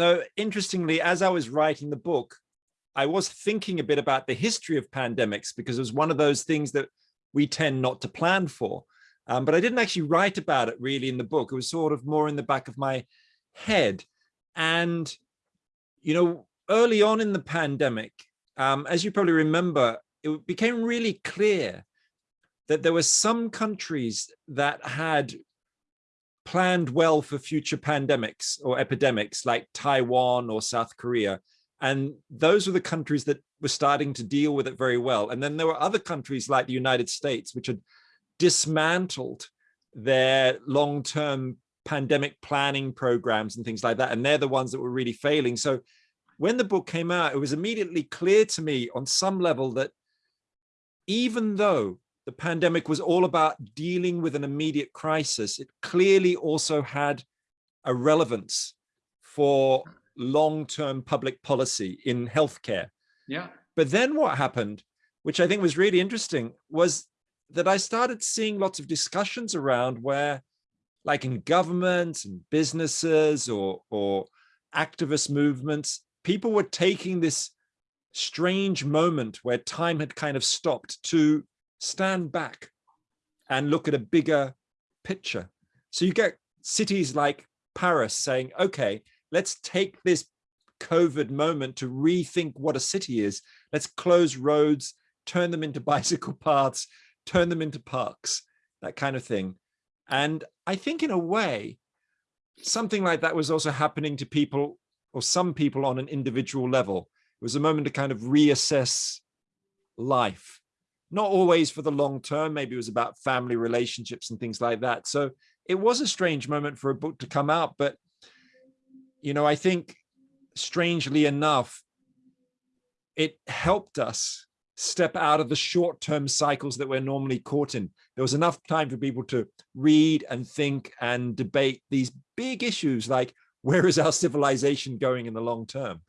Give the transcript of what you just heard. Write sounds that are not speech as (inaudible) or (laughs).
though interestingly, as I was writing the book, I was thinking a bit about the history of pandemics because it was one of those things that we tend not to plan for. Um, but I didn't actually write about it really in the book. It was sort of more in the back of my head. And, you know, early on in the pandemic, um, as you probably remember, it became really clear that there were some countries that had planned well for future pandemics or epidemics like Taiwan or South Korea. And those were the countries that were starting to deal with it very well. And then there were other countries like the United States, which had dismantled their long-term pandemic planning programs and things like that. And they're the ones that were really failing. So when the book came out, it was immediately clear to me on some level that even though the pandemic was all about dealing with an immediate crisis, it clearly also had a relevance for long-term public policy in healthcare. Yeah. But then what happened, which I think was really interesting, was that I started seeing lots of discussions around where, like in governments and businesses or, or activist movements, people were taking this strange moment where time had kind of stopped to stand back and look at a bigger picture. So you get cities like Paris saying, okay, let's take this COVID moment to rethink what a city is. Let's close roads, turn them into (laughs) bicycle paths, turn them into parks, that kind of thing. And I think in a way, something like that was also happening to people or some people on an individual level. It was a moment to kind of reassess life, not always for the long term. Maybe it was about family relationships and things like that. So it was a strange moment for a book to come out, but you know, I think strangely enough, it helped us step out of the short-term cycles that we're normally caught in. There was enough time for people to read and think and debate these big issues like where is our civilization going in the long term?